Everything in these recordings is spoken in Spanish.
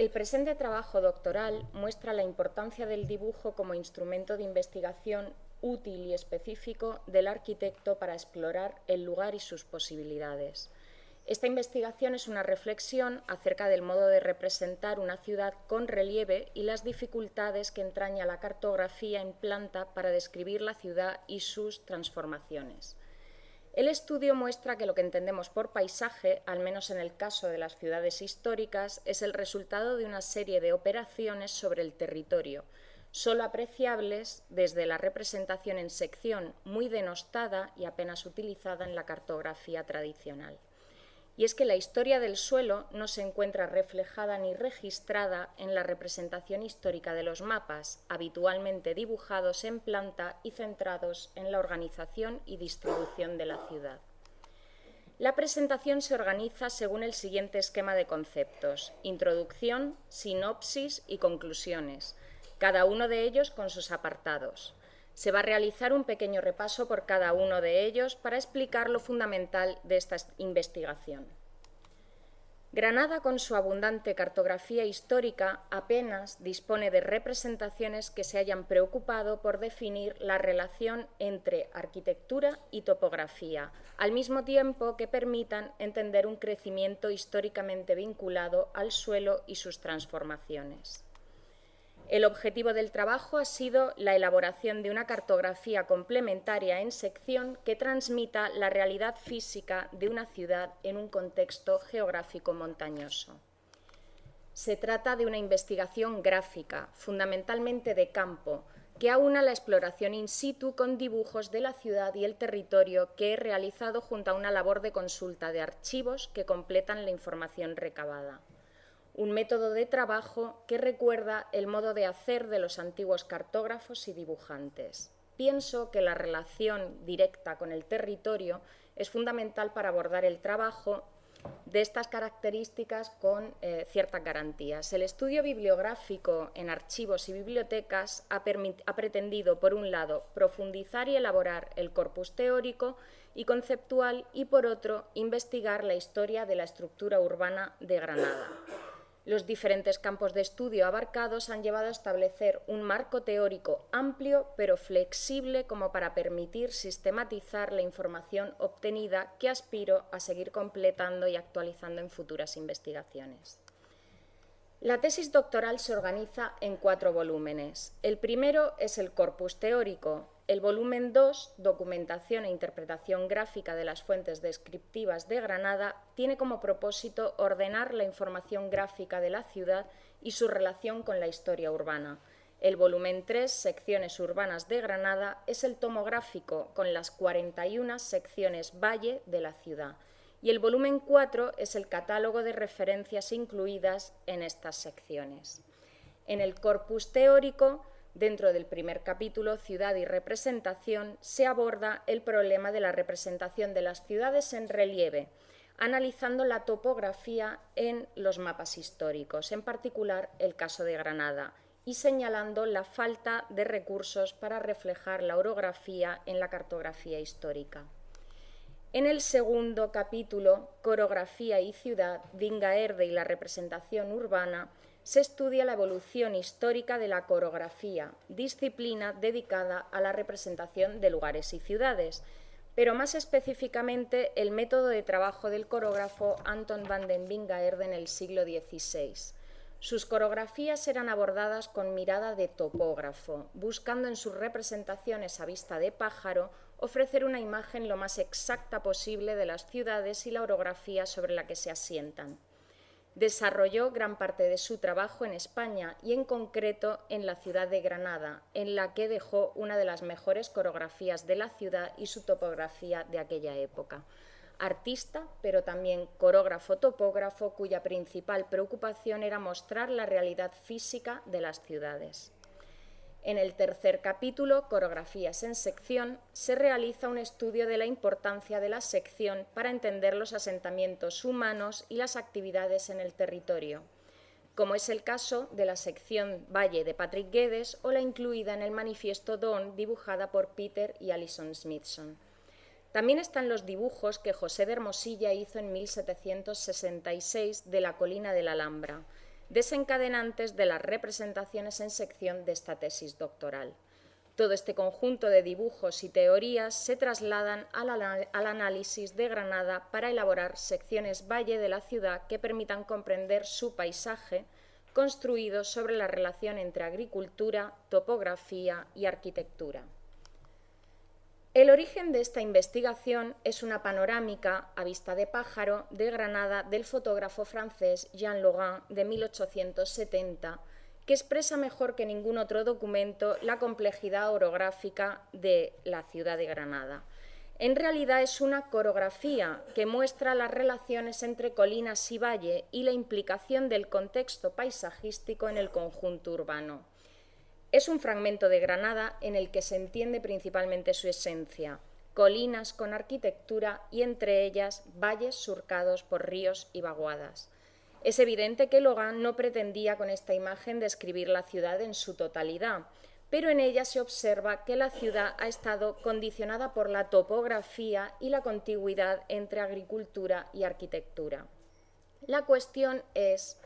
El presente trabajo doctoral muestra la importancia del dibujo como instrumento de investigación útil y específico del arquitecto para explorar el lugar y sus posibilidades. Esta investigación es una reflexión acerca del modo de representar una ciudad con relieve y las dificultades que entraña la cartografía en planta para describir la ciudad y sus transformaciones. El estudio muestra que lo que entendemos por paisaje, al menos en el caso de las ciudades históricas, es el resultado de una serie de operaciones sobre el territorio, solo apreciables desde la representación en sección muy denostada y apenas utilizada en la cartografía tradicional y es que la historia del suelo no se encuentra reflejada ni registrada en la representación histórica de los mapas, habitualmente dibujados en planta y centrados en la organización y distribución de la ciudad. La presentación se organiza según el siguiente esquema de conceptos, introducción, sinopsis y conclusiones, cada uno de ellos con sus apartados. Se va a realizar un pequeño repaso por cada uno de ellos para explicar lo fundamental de esta investigación. Granada, con su abundante cartografía histórica, apenas dispone de representaciones que se hayan preocupado por definir la relación entre arquitectura y topografía, al mismo tiempo que permitan entender un crecimiento históricamente vinculado al suelo y sus transformaciones. El objetivo del trabajo ha sido la elaboración de una cartografía complementaria en sección que transmita la realidad física de una ciudad en un contexto geográfico montañoso. Se trata de una investigación gráfica, fundamentalmente de campo, que aúna la exploración in situ con dibujos de la ciudad y el territorio que he realizado junto a una labor de consulta de archivos que completan la información recabada un método de trabajo que recuerda el modo de hacer de los antiguos cartógrafos y dibujantes. Pienso que la relación directa con el territorio es fundamental para abordar el trabajo de estas características con eh, ciertas garantías. El estudio bibliográfico en archivos y bibliotecas ha, ha, pretendido, por un lado, profundizar y elaborar el corpus teórico y conceptual y, por otro, investigar la historia de la estructura urbana de Granada. Los diferentes campos de estudio abarcados han llevado a establecer un marco teórico amplio pero flexible como para permitir sistematizar la información obtenida que aspiro a seguir completando y actualizando en futuras investigaciones. La tesis doctoral se organiza en cuatro volúmenes. El primero es el corpus teórico, el volumen 2, Documentación e Interpretación Gráfica de las Fuentes Descriptivas de Granada, tiene como propósito ordenar la información gráfica de la ciudad y su relación con la historia urbana. El volumen 3, Secciones Urbanas de Granada, es el tomográfico con las 41 secciones valle de la ciudad. Y el volumen 4 es el catálogo de referencias incluidas en estas secciones. En el corpus teórico Dentro del primer capítulo, Ciudad y Representación, se aborda el problema de la representación de las ciudades en relieve, analizando la topografía en los mapas históricos, en particular el caso de Granada, y señalando la falta de recursos para reflejar la orografía en la cartografía histórica. En el segundo capítulo, Corografía y Ciudad, Dingaerde y la representación urbana, se estudia la evolución histórica de la coreografía, disciplina dedicada a la representación de lugares y ciudades, pero más específicamente el método de trabajo del coreógrafo Anton van den Bingaerde en el siglo XVI. Sus coreografías eran abordadas con mirada de topógrafo, buscando en sus representaciones a vista de pájaro ofrecer una imagen lo más exacta posible de las ciudades y la orografía sobre la que se asientan. Desarrolló gran parte de su trabajo en España y en concreto en la ciudad de Granada, en la que dejó una de las mejores coreografías de la ciudad y su topografía de aquella época. Artista, pero también coreógrafo topógrafo cuya principal preocupación era mostrar la realidad física de las ciudades. En el tercer capítulo, Coreografías en sección, se realiza un estudio de la importancia de la sección para entender los asentamientos humanos y las actividades en el territorio, como es el caso de la sección Valle de Patrick Guedes o la incluida en el manifiesto Dawn dibujada por Peter y Alison Smithson. También están los dibujos que José de Hermosilla hizo en 1766 de la colina de la Alhambra, desencadenantes de las representaciones en sección de esta tesis doctoral. Todo este conjunto de dibujos y teorías se trasladan al, análisis de Granada para elaborar secciones valle de la ciudad que permitan comprender su paisaje, construido sobre la relación entre agricultura, topografía y arquitectura. El origen de esta investigación es una panorámica a vista de pájaro de Granada del fotógrafo francés Jean Logan de 1870, que expresa mejor que ningún otro documento la complejidad orográfica de la ciudad de Granada. En realidad es una coreografía que muestra las relaciones entre colinas y valle y la implicación del contexto paisajístico en el conjunto urbano. Es un fragmento de Granada en el que se entiende principalmente su esencia, colinas con arquitectura y entre ellas valles surcados por ríos y vaguadas. Es evidente que Logan no pretendía con esta imagen describir la ciudad en su totalidad, pero en ella se observa que la ciudad ha estado condicionada por la topografía y la contigüidad entre agricultura y arquitectura. La cuestión es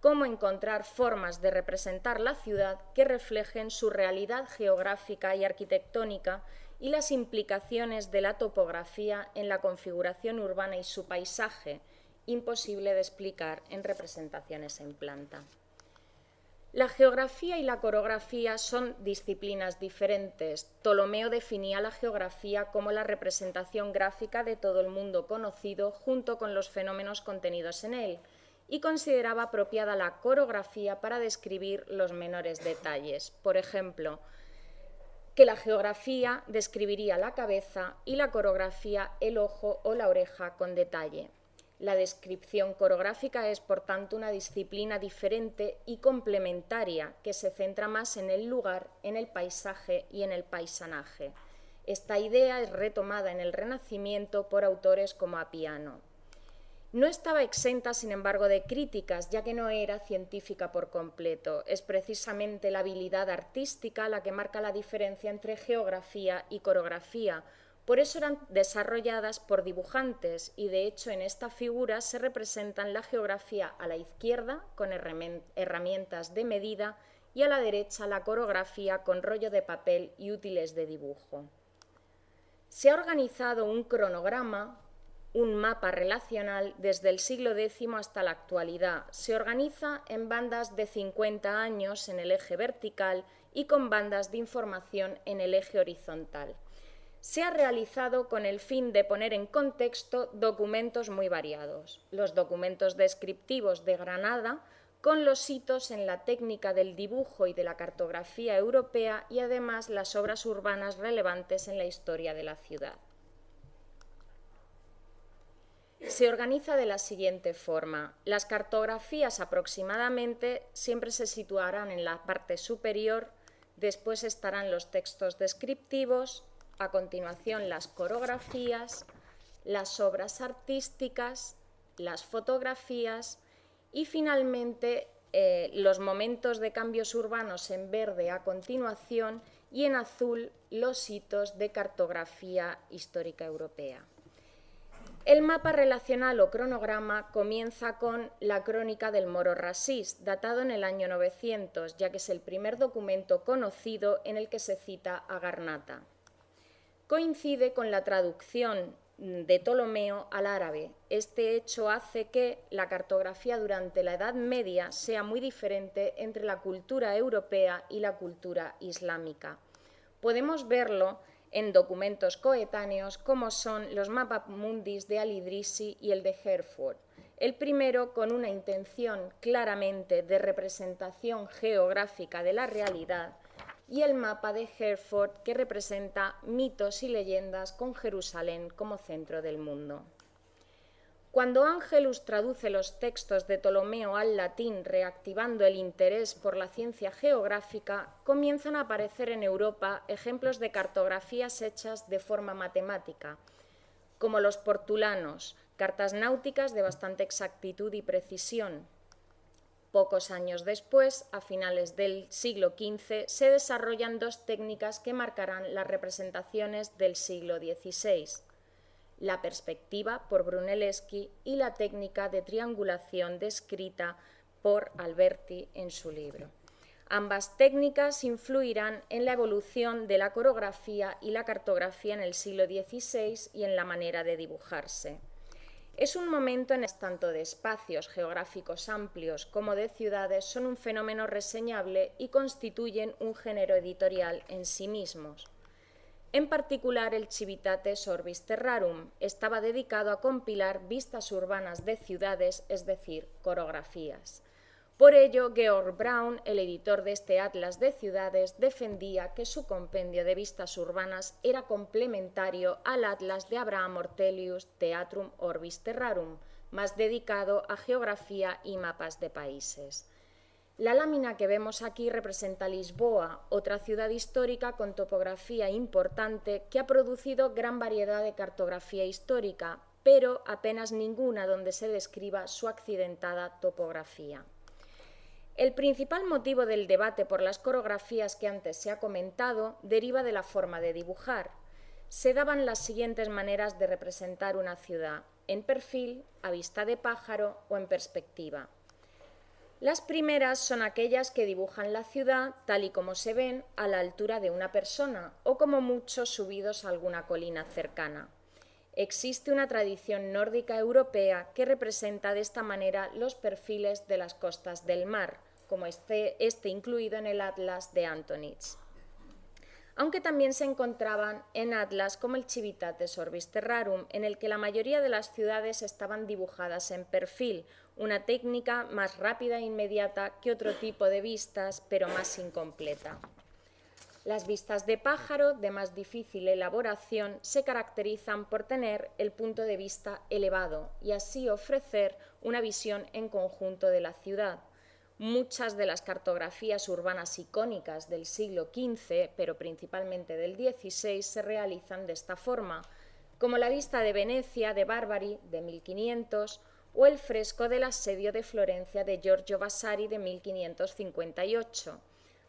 cómo encontrar formas de representar la ciudad que reflejen su realidad geográfica y arquitectónica y las implicaciones de la topografía en la configuración urbana y su paisaje, imposible de explicar en representaciones en planta. La geografía y la coreografía son disciplinas diferentes. Ptolomeo definía la geografía como la representación gráfica de todo el mundo conocido junto con los fenómenos contenidos en él, y consideraba apropiada la coreografía para describir los menores detalles. Por ejemplo, que la geografía describiría la cabeza y la coreografía el ojo o la oreja con detalle. La descripción coreográfica es, por tanto, una disciplina diferente y complementaria que se centra más en el lugar, en el paisaje y en el paisanaje. Esta idea es retomada en el Renacimiento por autores como Apiano. No estaba exenta, sin embargo, de críticas, ya que no era científica por completo. Es precisamente la habilidad artística la que marca la diferencia entre geografía y coreografía. Por eso eran desarrolladas por dibujantes y, de hecho, en esta figura se representan la geografía a la izquierda, con herramientas de medida, y a la derecha la coreografía con rollo de papel y útiles de dibujo. Se ha organizado un cronograma un mapa relacional desde el siglo X hasta la actualidad. Se organiza en bandas de 50 años en el eje vertical y con bandas de información en el eje horizontal. Se ha realizado con el fin de poner en contexto documentos muy variados. Los documentos descriptivos de Granada, con los hitos en la técnica del dibujo y de la cartografía europea y además las obras urbanas relevantes en la historia de la ciudad se organiza de la siguiente forma. Las cartografías aproximadamente siempre se situarán en la parte superior, después estarán los textos descriptivos, a continuación las coreografías, las obras artísticas, las fotografías y finalmente eh, los momentos de cambios urbanos en verde a continuación y en azul los hitos de cartografía histórica europea. El mapa relacional o cronograma comienza con la crónica del moro Rasís, datado en el año 900, ya que es el primer documento conocido en el que se cita a Garnata. Coincide con la traducción de Ptolomeo al árabe. Este hecho hace que la cartografía durante la Edad Media sea muy diferente entre la cultura europea y la cultura islámica. Podemos verlo en documentos coetáneos como son los mundis de Al-Idrisi y el de Hereford. El primero con una intención claramente de representación geográfica de la realidad y el mapa de Hereford que representa mitos y leyendas con Jerusalén como centro del mundo. Cuando Angelus traduce los textos de Ptolomeo al latín reactivando el interés por la ciencia geográfica, comienzan a aparecer en Europa ejemplos de cartografías hechas de forma matemática, como los portulanos, cartas náuticas de bastante exactitud y precisión. Pocos años después, a finales del siglo XV, se desarrollan dos técnicas que marcarán las representaciones del siglo XVI la perspectiva por Brunelleschi y la técnica de triangulación descrita por Alberti en su libro. Ambas técnicas influirán en la evolución de la coreografía y la cartografía en el siglo XVI y en la manera de dibujarse. Es un momento en el tanto de espacios geográficos amplios como de ciudades son un fenómeno reseñable y constituyen un género editorial en sí mismos. En particular, el Civitates Orbis Terrarum estaba dedicado a compilar vistas urbanas de ciudades, es decir, coreografías. Por ello, Georg Braun, el editor de este Atlas de Ciudades, defendía que su compendio de vistas urbanas era complementario al Atlas de Abraham Ortelius Theatrum Orbis Terrarum, más dedicado a geografía y mapas de países. La lámina que vemos aquí representa Lisboa, otra ciudad histórica con topografía importante que ha producido gran variedad de cartografía histórica, pero apenas ninguna donde se describa su accidentada topografía. El principal motivo del debate por las coreografías que antes se ha comentado deriva de la forma de dibujar. Se daban las siguientes maneras de representar una ciudad, en perfil, a vista de pájaro o en perspectiva. Las primeras son aquellas que dibujan la ciudad tal y como se ven a la altura de una persona o como mucho subidos a alguna colina cercana. Existe una tradición nórdica europea que representa de esta manera los perfiles de las costas del mar, como este, este incluido en el Atlas de Antonitz. Aunque también se encontraban en atlas como el Civitates Orbis Terrarum, en el que la mayoría de las ciudades estaban dibujadas en perfil, una técnica más rápida e inmediata que otro tipo de vistas, pero más incompleta. Las vistas de pájaro, de más difícil elaboración, se caracterizan por tener el punto de vista elevado y así ofrecer una visión en conjunto de la ciudad, Muchas de las cartografías urbanas icónicas del siglo XV, pero principalmente del XVI, se realizan de esta forma, como la vista de Venecia de Barbari de 1500 o el fresco del asedio de Florencia de Giorgio Vasari de 1558.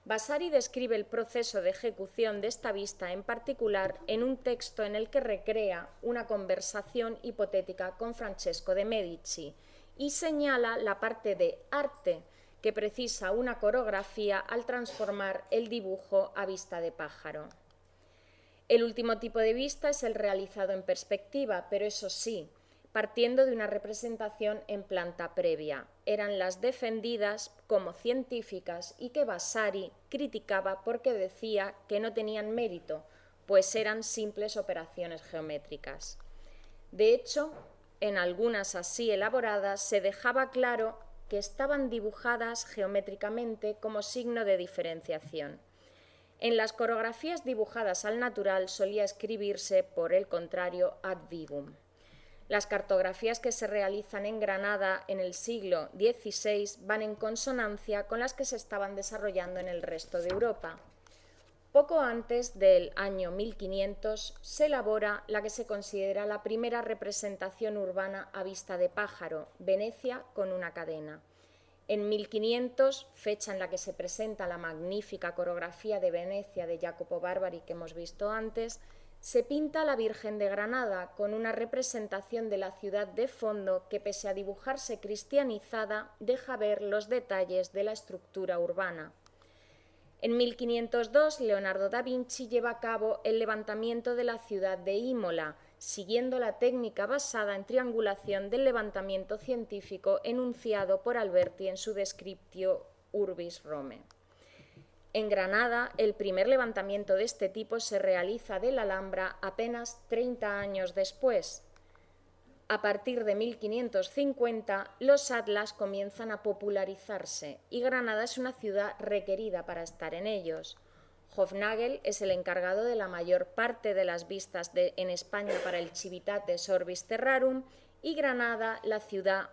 Vasari describe el proceso de ejecución de esta vista en particular en un texto en el que recrea una conversación hipotética con Francesco de Medici y señala la parte de arte que precisa una coreografía al transformar el dibujo a vista de pájaro. El último tipo de vista es el realizado en perspectiva, pero eso sí, partiendo de una representación en planta previa. Eran las defendidas como científicas y que Vasari criticaba porque decía que no tenían mérito, pues eran simples operaciones geométricas. De hecho, en algunas así elaboradas se dejaba claro que estaban dibujadas geométricamente como signo de diferenciación. En las coreografías dibujadas al natural solía escribirse, por el contrario, ad vivum. Las cartografías que se realizan en Granada en el siglo XVI van en consonancia con las que se estaban desarrollando en el resto de Europa. Poco antes del año 1500 se elabora la que se considera la primera representación urbana a vista de pájaro, Venecia con una cadena. En 1500, fecha en la que se presenta la magnífica coreografía de Venecia de Jacopo Barbari que hemos visto antes, se pinta la Virgen de Granada con una representación de la ciudad de fondo que, pese a dibujarse cristianizada, deja ver los detalles de la estructura urbana. En 1502, Leonardo da Vinci lleva a cabo el levantamiento de la ciudad de Imola, siguiendo la técnica basada en triangulación del levantamiento científico enunciado por Alberti en su Descriptio Urbis Rome. En Granada, el primer levantamiento de este tipo se realiza de la Alhambra apenas 30 años después, a partir de 1550, los atlas comienzan a popularizarse y Granada es una ciudad requerida para estar en ellos. Hofnagel es el encargado de la mayor parte de las vistas en España para el Civitates Orbis Terrarum y Granada la ciudad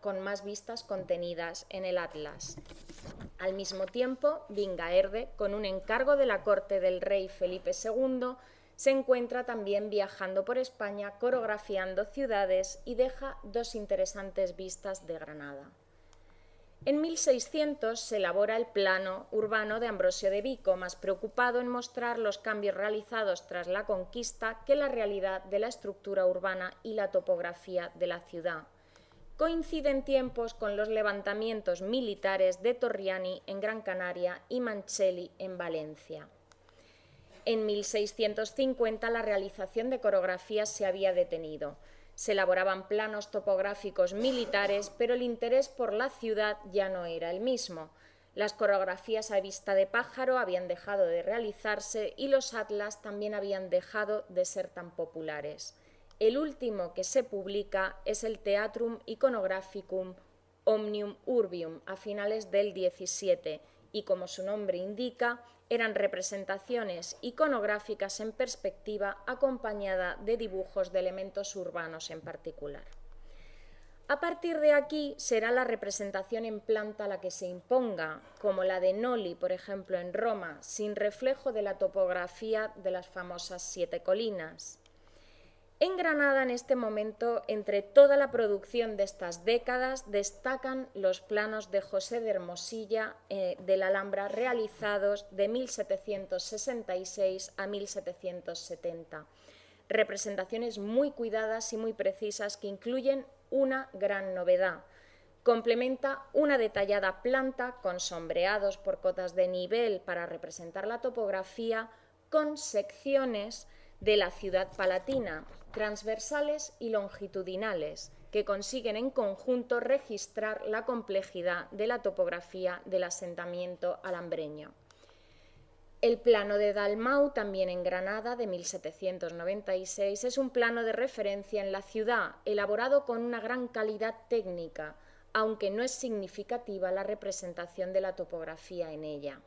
con más vistas contenidas en el Atlas. Al mismo tiempo, Vingaerde, con un encargo de la corte del rey Felipe II, se encuentra también viajando por España, coreografiando ciudades y deja dos interesantes vistas de Granada. En 1600 se elabora el plano urbano de Ambrosio de Vico, más preocupado en mostrar los cambios realizados tras la conquista que la realidad de la estructura urbana y la topografía de la ciudad. coinciden tiempos con los levantamientos militares de Torriani en Gran Canaria y Mancelli en Valencia. En 1650 la realización de coreografías se había detenido. Se elaboraban planos topográficos militares, pero el interés por la ciudad ya no era el mismo. Las coreografías a vista de pájaro habían dejado de realizarse y los atlas también habían dejado de ser tan populares. El último que se publica es el Theatrum Iconographicum Omnium Urbium a finales del 17 y como su nombre indica, eran representaciones iconográficas en perspectiva acompañada de dibujos de elementos urbanos en particular. A partir de aquí será la representación en planta la que se imponga, como la de Noli, por ejemplo, en Roma, sin reflejo de la topografía de las famosas siete colinas. En Granada, en este momento, entre toda la producción de estas décadas, destacan los planos de José de Hermosilla eh, de la Alhambra realizados de 1766 a 1770. Representaciones muy cuidadas y muy precisas que incluyen una gran novedad. Complementa una detallada planta con sombreados por cotas de nivel para representar la topografía con secciones de la ciudad palatina, transversales y longitudinales, que consiguen en conjunto registrar la complejidad de la topografía del asentamiento alambreño. El plano de Dalmau, también en Granada, de 1796, es un plano de referencia en la ciudad, elaborado con una gran calidad técnica, aunque no es significativa la representación de la topografía en ella.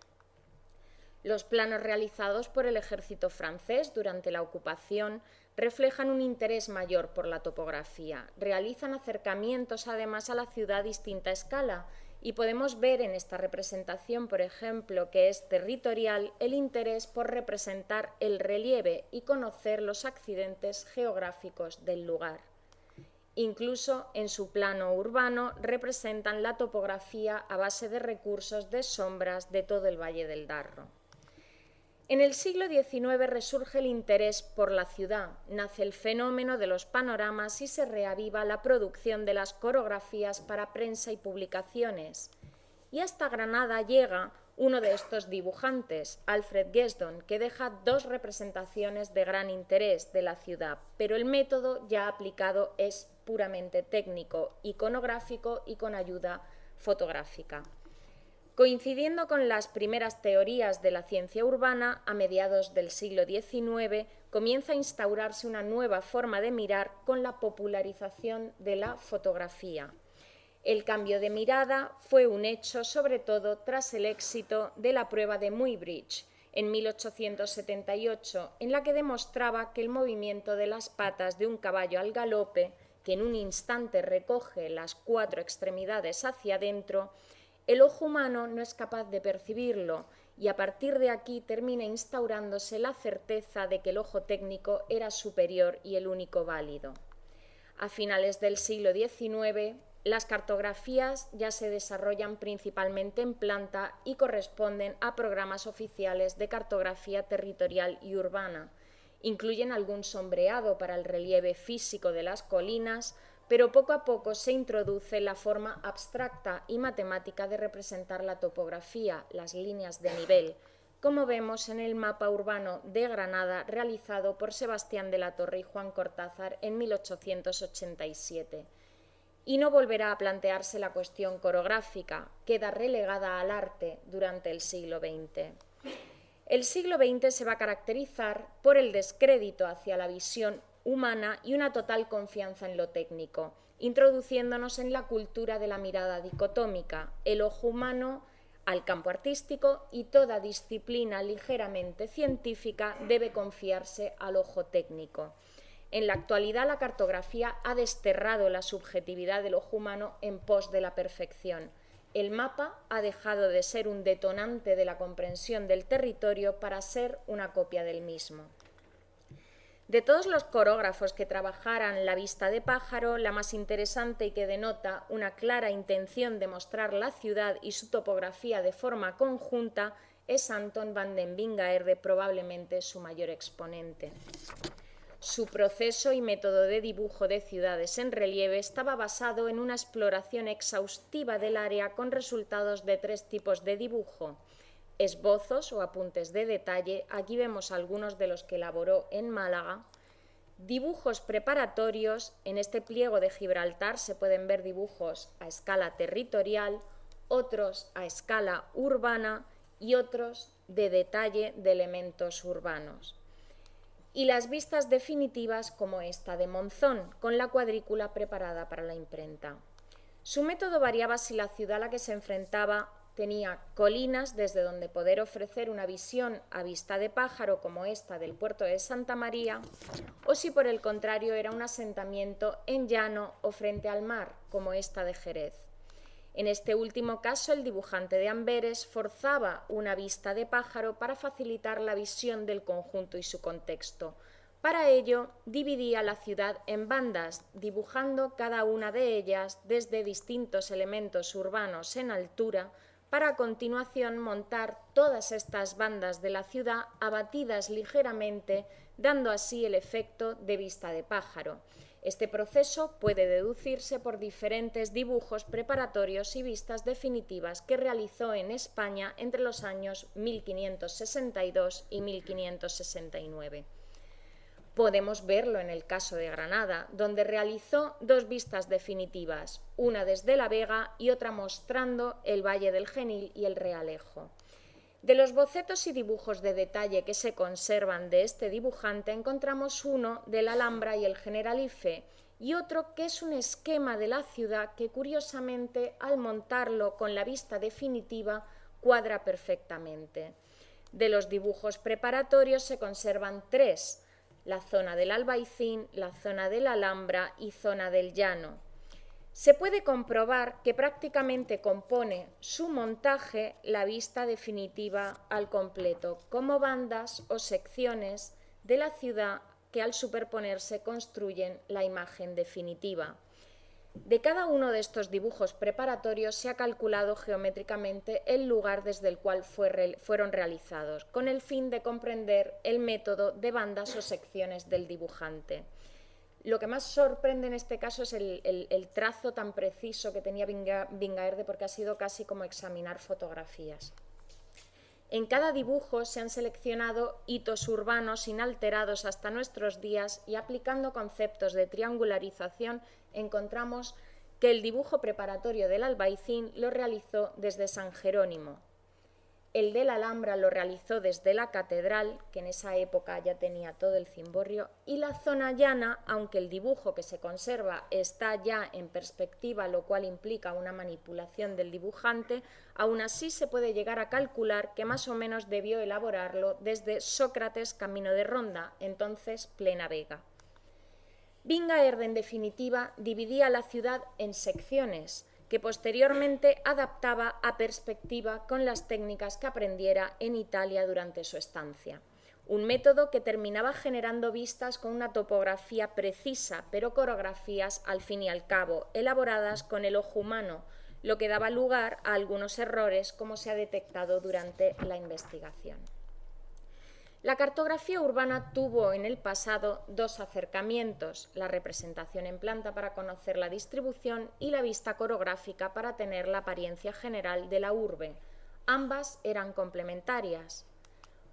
Los planos realizados por el ejército francés durante la ocupación reflejan un interés mayor por la topografía. Realizan acercamientos además a la ciudad a distinta escala y podemos ver en esta representación, por ejemplo, que es territorial el interés por representar el relieve y conocer los accidentes geográficos del lugar. Incluso en su plano urbano representan la topografía a base de recursos de sombras de todo el Valle del Darro. En el siglo XIX resurge el interés por la ciudad, nace el fenómeno de los panoramas y se reaviva la producción de las coreografías para prensa y publicaciones. Y hasta Granada llega uno de estos dibujantes, Alfred Gesdon, que deja dos representaciones de gran interés de la ciudad, pero el método ya aplicado es puramente técnico, iconográfico y con ayuda fotográfica. Coincidiendo con las primeras teorías de la ciencia urbana, a mediados del siglo XIX comienza a instaurarse una nueva forma de mirar con la popularización de la fotografía. El cambio de mirada fue un hecho sobre todo tras el éxito de la prueba de Muybridge en 1878, en la que demostraba que el movimiento de las patas de un caballo al galope, que en un instante recoge las cuatro extremidades hacia adentro, el ojo humano no es capaz de percibirlo y a partir de aquí termina instaurándose la certeza de que el ojo técnico era superior y el único válido. A finales del siglo XIX, las cartografías ya se desarrollan principalmente en planta y corresponden a programas oficiales de cartografía territorial y urbana. Incluyen algún sombreado para el relieve físico de las colinas, pero poco a poco se introduce la forma abstracta y matemática de representar la topografía, las líneas de nivel, como vemos en el mapa urbano de Granada realizado por Sebastián de la Torre y Juan Cortázar en 1887. Y no volverá a plantearse la cuestión coreográfica, queda relegada al arte durante el siglo XX. El siglo XX se va a caracterizar por el descrédito hacia la visión humana y una total confianza en lo técnico, introduciéndonos en la cultura de la mirada dicotómica, el ojo humano al campo artístico y toda disciplina ligeramente científica debe confiarse al ojo técnico. En la actualidad la cartografía ha desterrado la subjetividad del ojo humano en pos de la perfección. El mapa ha dejado de ser un detonante de la comprensión del territorio para ser una copia del mismo. De todos los coreógrafos que trabajaran la vista de pájaro, la más interesante y que denota una clara intención de mostrar la ciudad y su topografía de forma conjunta es Anton van den Bingaerde, probablemente su mayor exponente. Su proceso y método de dibujo de ciudades en relieve estaba basado en una exploración exhaustiva del área con resultados de tres tipos de dibujo. Esbozos o apuntes de detalle, aquí vemos algunos de los que elaboró en Málaga. Dibujos preparatorios, en este pliego de Gibraltar se pueden ver dibujos a escala territorial, otros a escala urbana y otros de detalle de elementos urbanos y las vistas definitivas como esta de Monzón, con la cuadrícula preparada para la imprenta. Su método variaba si la ciudad a la que se enfrentaba tenía colinas desde donde poder ofrecer una visión a vista de pájaro como esta del puerto de Santa María, o si por el contrario era un asentamiento en llano o frente al mar como esta de Jerez. En este último caso, el dibujante de Amberes forzaba una vista de pájaro para facilitar la visión del conjunto y su contexto. Para ello, dividía la ciudad en bandas, dibujando cada una de ellas desde distintos elementos urbanos en altura, para a continuación montar todas estas bandas de la ciudad abatidas ligeramente, dando así el efecto de vista de pájaro. Este proceso puede deducirse por diferentes dibujos preparatorios y vistas definitivas que realizó en España entre los años 1562 y 1569. Podemos verlo en el caso de Granada, donde realizó dos vistas definitivas, una desde La Vega y otra mostrando el Valle del Genil y el Realejo. De los bocetos y dibujos de detalle que se conservan de este dibujante encontramos uno de la Alhambra y el Generalife y otro que es un esquema de la ciudad que curiosamente al montarlo con la vista definitiva cuadra perfectamente. De los dibujos preparatorios se conservan tres, la zona del Albaicín, la zona de la Alhambra y zona del Llano se puede comprobar que prácticamente compone su montaje la vista definitiva al completo, como bandas o secciones de la ciudad que al superponerse construyen la imagen definitiva. De cada uno de estos dibujos preparatorios se ha calculado geométricamente el lugar desde el cual fueron realizados, con el fin de comprender el método de bandas o secciones del dibujante. Lo que más sorprende en este caso es el, trazo tan preciso que tenía Bingaerde porque ha sido casi como examinar fotografías. En cada dibujo se han seleccionado hitos urbanos inalterados hasta nuestros días y aplicando conceptos de triangularización encontramos que el dibujo preparatorio del albaicín lo realizó desde San Jerónimo, el de la Alhambra lo realizó desde la catedral, que en esa época ya tenía todo el cimborrio, y la zona llana, aunque el dibujo que se conserva está ya en perspectiva, lo cual implica una manipulación del dibujante, aún así se puede llegar a calcular que más o menos debió elaborarlo desde Sócrates Camino de Ronda, entonces plena Vega. Bingaerd, en definitiva, dividía la ciudad en secciones, que posteriormente adaptaba a perspectiva con las técnicas que aprendiera en Italia durante su estancia. Un método que terminaba generando vistas con una topografía precisa, pero coreografías al fin y al cabo, elaboradas con el ojo humano, lo que daba lugar a algunos errores como se ha detectado durante la investigación. La cartografía urbana tuvo en el pasado dos acercamientos, la representación en planta para conocer la distribución y la vista coreográfica para tener la apariencia general de la urbe. Ambas eran complementarias.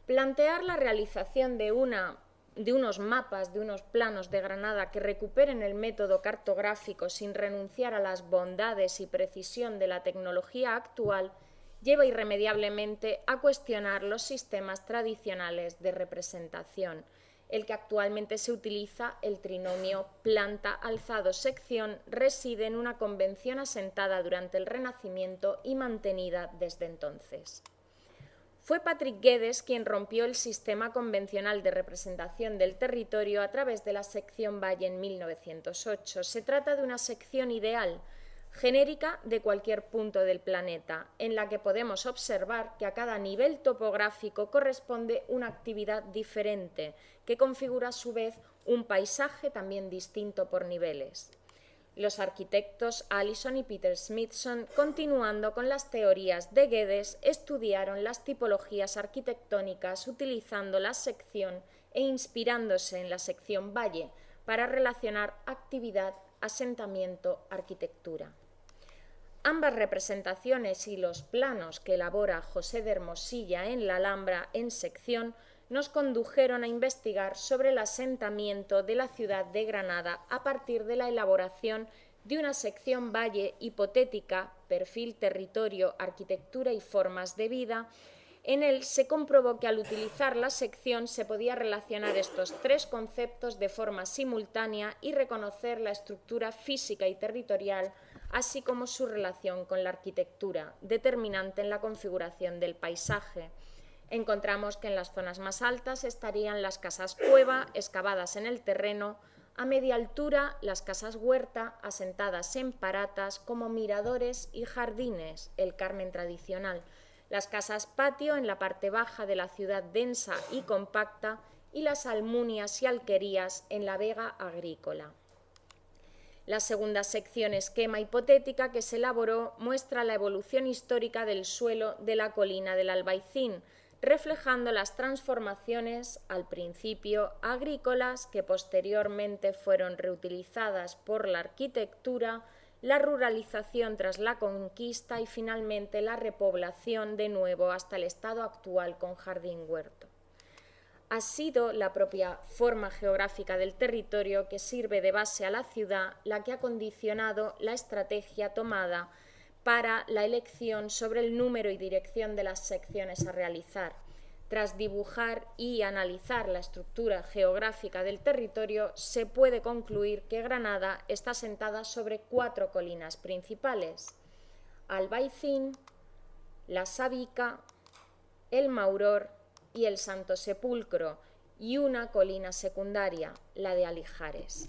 Plantear la realización de, una, de unos mapas, de unos planos de Granada que recuperen el método cartográfico sin renunciar a las bondades y precisión de la tecnología actual lleva irremediablemente a cuestionar los sistemas tradicionales de representación. El que actualmente se utiliza, el trinomio planta-alzado-sección, reside en una convención asentada durante el Renacimiento y mantenida desde entonces. Fue Patrick Guedes quien rompió el sistema convencional de representación del territorio a través de la sección Valle en 1908. Se trata de una sección ideal, genérica de cualquier punto del planeta, en la que podemos observar que a cada nivel topográfico corresponde una actividad diferente, que configura a su vez un paisaje también distinto por niveles. Los arquitectos Allison y Peter Smithson, continuando con las teorías de Guedes, estudiaron las tipologías arquitectónicas utilizando la sección e inspirándose en la sección valle para relacionar actividad, asentamiento, arquitectura. Ambas representaciones y los planos que elabora José de Hermosilla en la Alhambra en sección nos condujeron a investigar sobre el asentamiento de la ciudad de Granada a partir de la elaboración de una sección valle hipotética, perfil, territorio, arquitectura y formas de vida, en él se comprobó que al utilizar la sección se podía relacionar estos tres conceptos de forma simultánea y reconocer la estructura física y territorial así como su relación con la arquitectura, determinante en la configuración del paisaje. Encontramos que en las zonas más altas estarían las casas cueva, excavadas en el terreno, a media altura las casas huerta, asentadas en paratas como miradores y jardines, el Carmen tradicional, las casas patio en la parte baja de la ciudad densa y compacta y las almunias y alquerías en la vega agrícola. La segunda sección esquema hipotética que se elaboró muestra la evolución histórica del suelo de la colina del Albaicín, reflejando las transformaciones al principio agrícolas que posteriormente fueron reutilizadas por la arquitectura, la ruralización tras la conquista y finalmente la repoblación de nuevo hasta el estado actual con jardín huerto ha sido la propia forma geográfica del territorio que sirve de base a la ciudad la que ha condicionado la estrategia tomada para la elección sobre el número y dirección de las secciones a realizar. Tras dibujar y analizar la estructura geográfica del territorio, se puede concluir que Granada está sentada sobre cuatro colinas principales: Albaicín, La Sabica, El Mauror y el Santo Sepulcro, y una colina secundaria, la de Alijares.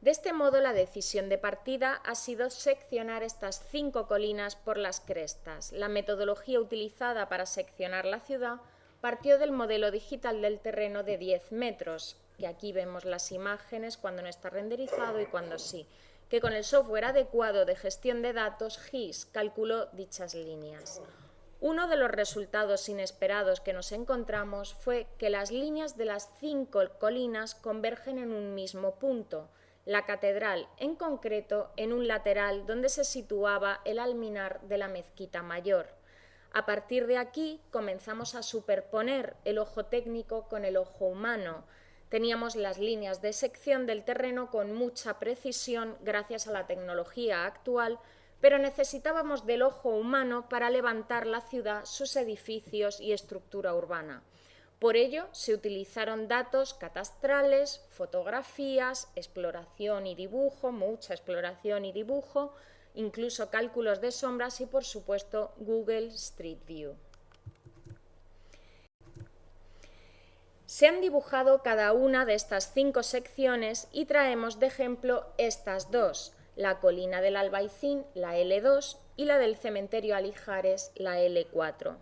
De este modo, la decisión de partida ha sido seccionar estas cinco colinas por las crestas. La metodología utilizada para seccionar la ciudad partió del modelo digital del terreno de 10 metros, que aquí vemos las imágenes cuando no está renderizado y cuando sí, que con el software adecuado de gestión de datos GIS calculó dichas líneas. Uno de los resultados inesperados que nos encontramos fue que las líneas de las cinco colinas convergen en un mismo punto, la catedral, en concreto en un lateral donde se situaba el alminar de la mezquita mayor. A partir de aquí comenzamos a superponer el ojo técnico con el ojo humano. Teníamos las líneas de sección del terreno con mucha precisión gracias a la tecnología actual, pero necesitábamos del ojo humano para levantar la ciudad, sus edificios y estructura urbana. Por ello se utilizaron datos catastrales, fotografías, exploración y dibujo, mucha exploración y dibujo, incluso cálculos de sombras y por supuesto Google Street View. Se han dibujado cada una de estas cinco secciones y traemos de ejemplo estas dos, la colina del Albaicín, la L2, y la del cementerio Alijares, la L4.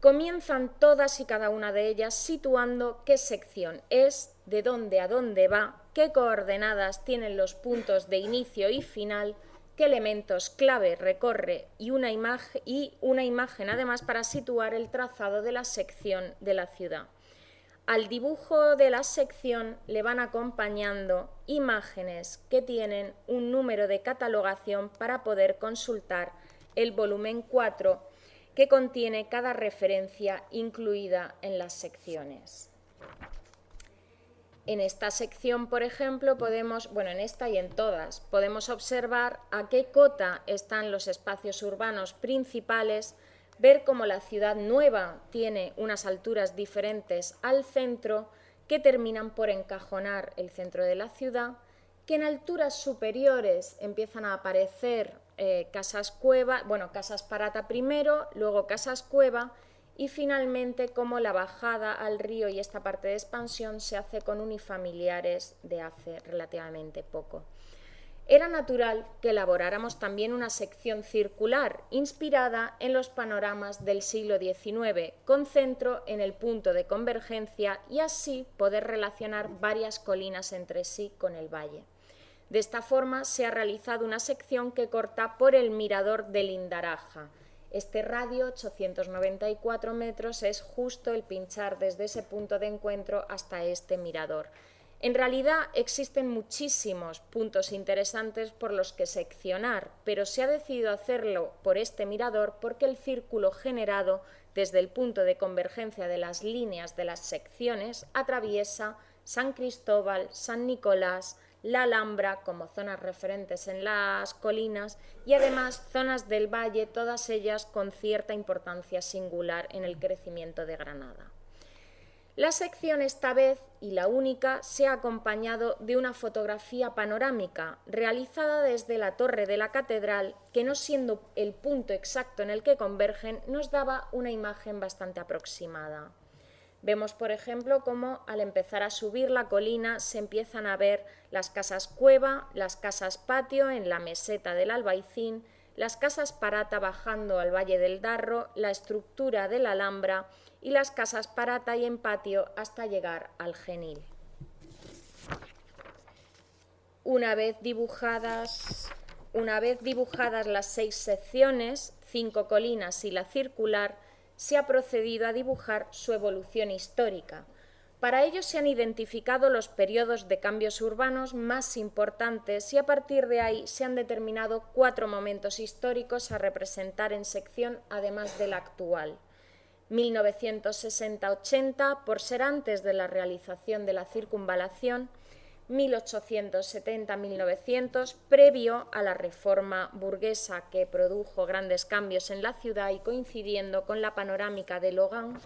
Comienzan todas y cada una de ellas situando qué sección es, de dónde a dónde va, qué coordenadas tienen los puntos de inicio y final, qué elementos clave recorre y una, imagen, además para situar el trazado de la sección de la ciudad. Al dibujo de la sección le van acompañando imágenes que tienen un número de catalogación para poder consultar el volumen 4 que contiene cada referencia incluida en las secciones. En esta sección, por ejemplo, podemos, bueno, en esta y en todas, podemos observar a qué cota están los espacios urbanos principales ver cómo la ciudad nueva tiene unas alturas diferentes al centro que terminan por encajonar el centro de la ciudad, que en alturas superiores empiezan a aparecer eh, casas cueva, bueno, casas parata primero, luego casas cueva y finalmente como la bajada al río y esta parte de expansión se hace con unifamiliares de hace relativamente poco era natural que elaboráramos también una sección circular inspirada en los panoramas del siglo XIX, con centro en el punto de convergencia y así poder relacionar varias colinas entre sí con el valle. De esta forma se ha realizado una sección que corta por el mirador del Indaraja. Este radio, 894 metros, es justo el pinchar desde ese punto de encuentro hasta este mirador. En realidad existen muchísimos puntos interesantes por los que seccionar, pero se ha decidido hacerlo por este mirador porque el círculo generado desde el punto de convergencia de las líneas de las secciones atraviesa San Cristóbal, San Nicolás, la Alhambra como zonas referentes en las colinas y además zonas del valle, todas ellas con cierta importancia singular en el crecimiento de Granada. La sección esta vez, y la única, se ha acompañado de una fotografía panorámica realizada desde la torre de la catedral, que no siendo el punto exacto en el que convergen, nos daba una imagen bastante aproximada. Vemos, por ejemplo, cómo al empezar a subir la colina se empiezan a ver las casas cueva, las casas patio en la meseta del Albaicín, las casas parata bajando al Valle del Darro, la estructura de la Alhambra y las casas parata y en patio hasta llegar al Genil. Una vez dibujadas, una vez dibujadas las seis secciones, cinco colinas y la circular, se ha procedido a dibujar su evolución histórica. Para ello se han identificado los periodos de cambios urbanos más importantes y a partir de ahí se han determinado cuatro momentos históricos a representar en sección además del actual. 1960-80 por ser antes de la realización de la circunvalación, 1870-1900 previo a la reforma burguesa que produjo grandes cambios en la ciudad y coincidiendo con la panorámica de Logan,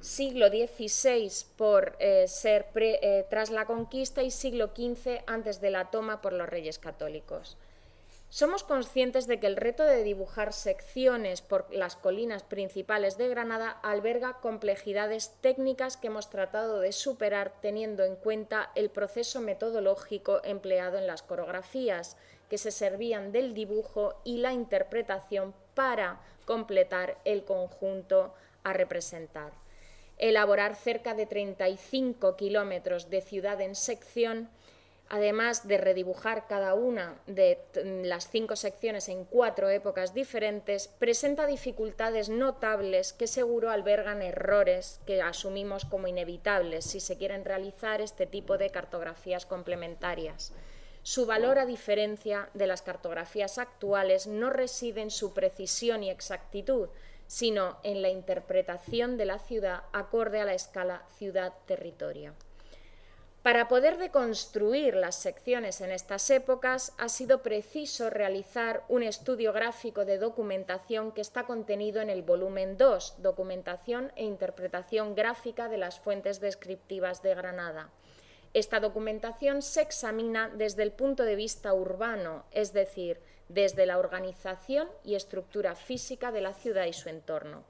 siglo XVI por eh, ser eh, tras la conquista y siglo XV antes de la toma por los reyes católicos. Somos conscientes de que el reto de dibujar secciones por las colinas principales de Granada alberga complejidades técnicas que hemos tratado de superar teniendo en cuenta el proceso metodológico empleado en las coreografías, que se servían del dibujo y la interpretación para completar el conjunto a representar. Elaborar cerca de 35 kilómetros de ciudad en sección además de redibujar cada una de las cinco secciones en cuatro épocas diferentes, presenta dificultades notables que seguro albergan errores que asumimos como inevitables si se quieren realizar este tipo de cartografías complementarias. Su valor, a diferencia de las cartografías actuales, no reside en su precisión y exactitud, sino en la interpretación de la ciudad acorde a la escala ciudad-territorio. Para poder deconstruir las secciones en estas épocas ha sido preciso realizar un estudio gráfico de documentación que está contenido en el volumen 2, Documentación e Interpretación Gráfica de las Fuentes Descriptivas de Granada. Esta documentación se examina desde el punto de vista urbano, es decir, desde la organización y estructura física de la ciudad y su entorno.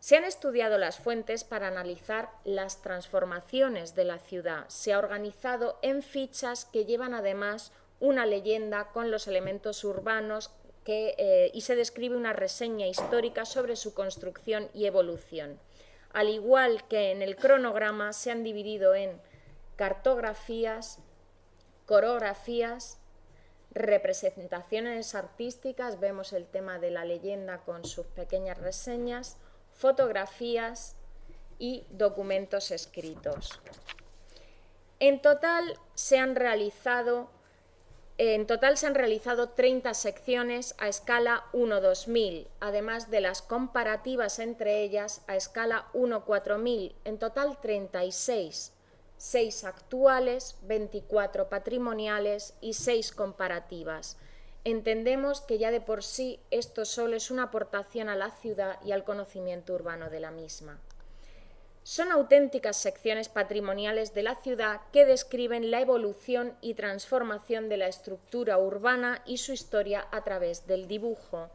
Se han estudiado las fuentes para analizar las transformaciones de la ciudad. Se ha organizado en fichas que llevan además una leyenda con los elementos urbanos eh, y se describe una reseña histórica sobre su construcción y evolución. Al igual que en el cronograma, se han dividido en cartografías, coreografías, representaciones artísticas, vemos el tema de la leyenda con sus pequeñas reseñas, fotografías y documentos escritos. En total se han realizado en total se han realizado 30 secciones a escala 1-2000, además de las comparativas entre ellas a escala 1-4000, en total 36, 6 actuales, 24 patrimoniales y 6 comparativas entendemos que ya de por sí esto solo es una aportación a la ciudad y al conocimiento urbano de la misma. Son auténticas secciones patrimoniales de la ciudad que describen la evolución y transformación de la estructura urbana y su historia a través del dibujo.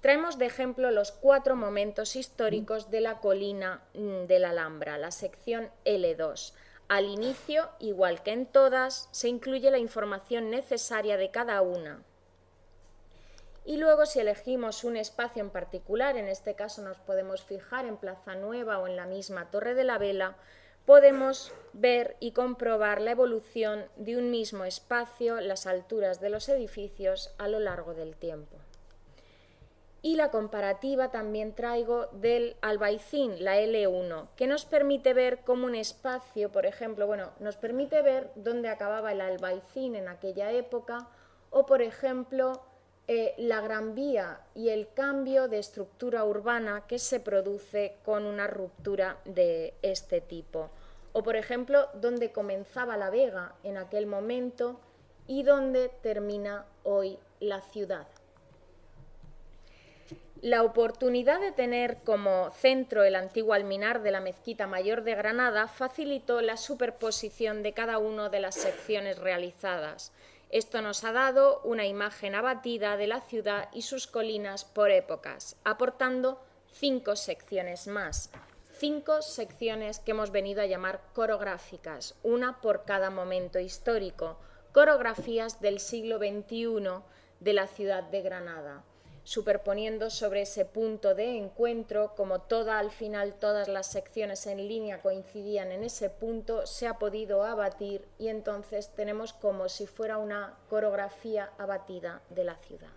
Traemos de ejemplo los cuatro momentos históricos de la colina mm, de la Alhambra, la sección L2. Al inicio, igual que en todas, se incluye la información necesaria de cada una, y luego si elegimos un espacio en particular, en este caso nos podemos fijar en Plaza Nueva o en la misma Torre de la Vela, podemos ver y comprobar la evolución de un mismo espacio, las alturas de los edificios a lo largo del tiempo. y la comparativa también traigo del albaicín, la L1, que nos permite ver cómo un espacio, por ejemplo, bueno, nos permite ver dónde acababa el albaicín en aquella época o, por ejemplo, eh, la Gran Vía y el cambio de estructura urbana que se produce con una ruptura de este tipo. O, por ejemplo, dónde comenzaba la Vega en aquel momento y dónde termina hoy la ciudad. La oportunidad de tener como centro el antiguo alminar de la Mezquita Mayor de Granada facilitó la superposición de cada una de las secciones realizadas. Esto nos ha dado una imagen abatida de la ciudad y sus colinas por épocas, aportando cinco secciones más. Cinco secciones que hemos venido a llamar coreográficas, una por cada momento histórico, coreografías del siglo XXI de la ciudad de Granada superponiendo sobre ese punto de encuentro, como toda al final todas las secciones en línea coincidían en ese punto, se ha podido abatir y entonces tenemos como si fuera una coreografía abatida de la ciudad.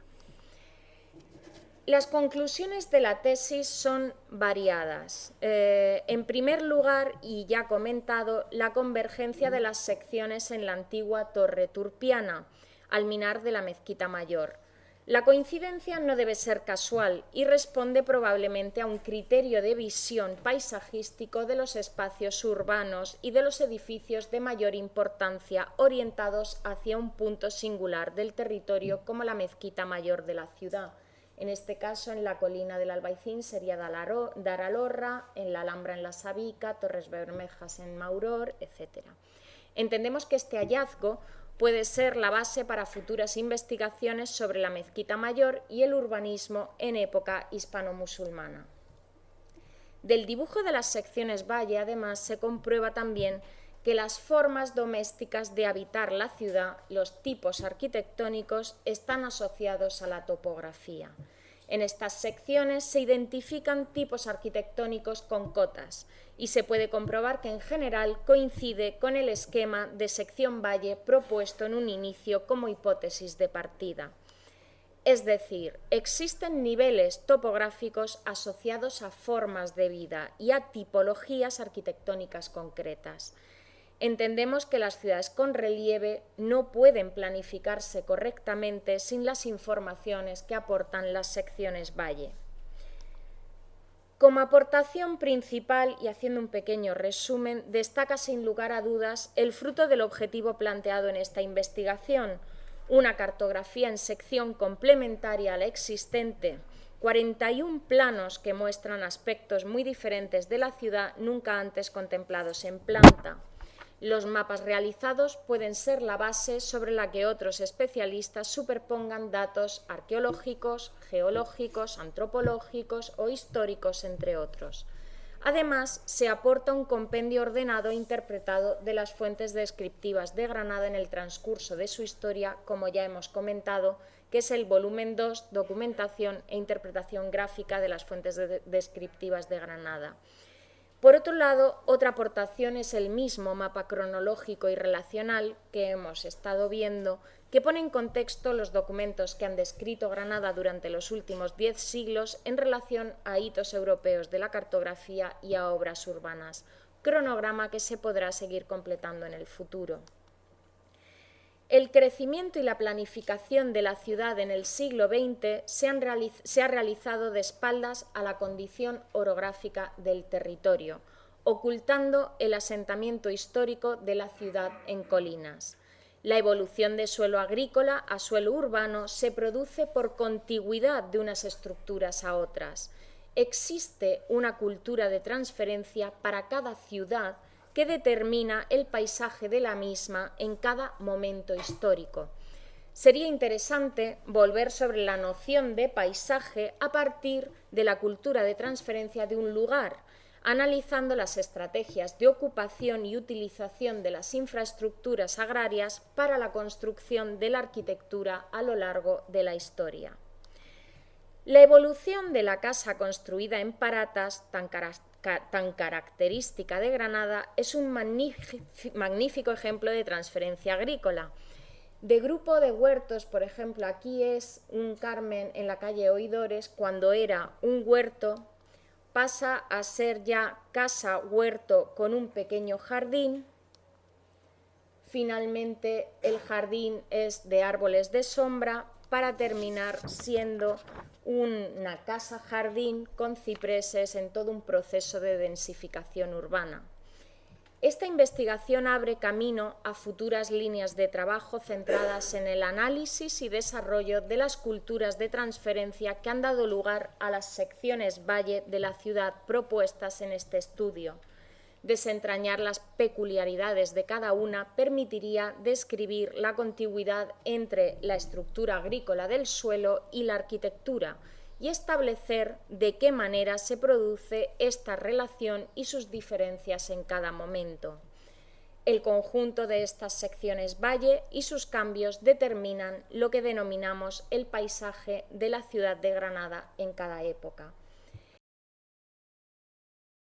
Las conclusiones de la tesis son variadas. Eh, en primer lugar, y ya comentado, la convergencia de las secciones en la antigua Torre Turpiana, al minar de la Mezquita Mayor la coincidencia no debe ser casual y responde probablemente a un criterio de visión paisajístico de los espacios urbanos y de los edificios de mayor importancia orientados hacia un punto singular del territorio como la mezquita mayor de la ciudad. En este caso, en la colina del Albaicín sería Daralorra, en la Alhambra en la Sabica, Torres Bermejas en Mauror, etc. Entendemos que este hallazgo puede ser la base para futuras investigaciones sobre la mezquita mayor y el urbanismo en época hispano-musulmana. Del dibujo de las secciones valle, además, se comprueba también que las formas domésticas de habitar la ciudad, los tipos arquitectónicos, están asociados a la topografía. En estas secciones se identifican tipos arquitectónicos con cotas y se puede comprobar que en general coincide con el esquema de sección valle propuesto en un inicio como hipótesis de partida. Es decir, existen niveles topográficos asociados a formas de vida y a tipologías arquitectónicas concretas. Entendemos que las ciudades con relieve no pueden planificarse correctamente sin las informaciones que aportan las secciones valle. Como aportación principal, y haciendo un pequeño resumen, destaca sin lugar a dudas el fruto del objetivo planteado en esta investigación, una cartografía en sección complementaria a la existente, 41 planos que muestran aspectos muy diferentes de la ciudad nunca antes contemplados en planta. Los mapas realizados pueden ser la base sobre la que otros especialistas superpongan datos arqueológicos, geológicos, antropológicos o históricos, entre otros. Además, se aporta un compendio ordenado e interpretado de las fuentes descriptivas de Granada en el transcurso de su historia, como ya hemos comentado, que es el volumen 2, Documentación e Interpretación Gráfica de las fuentes descriptivas de Granada. Por otro lado, otra aportación es el mismo mapa cronológico y relacional que hemos estado viendo, que pone en contexto los documentos que han descrito Granada durante los últimos diez siglos en relación a hitos europeos de la cartografía y a obras urbanas, cronograma que se podrá seguir completando en el futuro. El crecimiento y la planificación de la ciudad en el siglo XX se, ha realizado de espaldas a la condición orográfica del territorio, ocultando el asentamiento histórico de la ciudad en colinas. La evolución de suelo agrícola a suelo urbano se produce por contigüidad de unas estructuras a otras. Existe una cultura de transferencia para cada ciudad que determina el paisaje de la misma en cada momento histórico. Sería interesante volver sobre la noción de paisaje a partir de la cultura de transferencia de un lugar, analizando las estrategias de ocupación y utilización de las infraestructuras agrarias para la construcción de la arquitectura a lo largo de la historia. La evolución de la casa construida en Paratas, tan, tan característica de Granada es un magnífico ejemplo de transferencia agrícola. De grupo de huertos, por ejemplo, aquí es un Carmen en la calle Oidores, cuando era un huerto, pasa a ser ya casa huerto con un pequeño jardín. Finalmente, el jardín es de árboles de sombra para terminar siendo una casa jardín con cipreses en todo un proceso de densificación urbana. Esta investigación abre camino a futuras líneas de trabajo centradas en el análisis y desarrollo de las culturas de transferencia que han dado lugar a las secciones valle de la ciudad propuestas en este estudio. Desentrañar las peculiaridades de cada una permitiría describir la contigüidad entre la estructura agrícola del suelo y la arquitectura, y establecer de qué manera se produce esta relación y sus diferencias en cada momento. El conjunto de estas secciones valle y sus cambios determinan lo que denominamos el paisaje de la ciudad de Granada en cada época.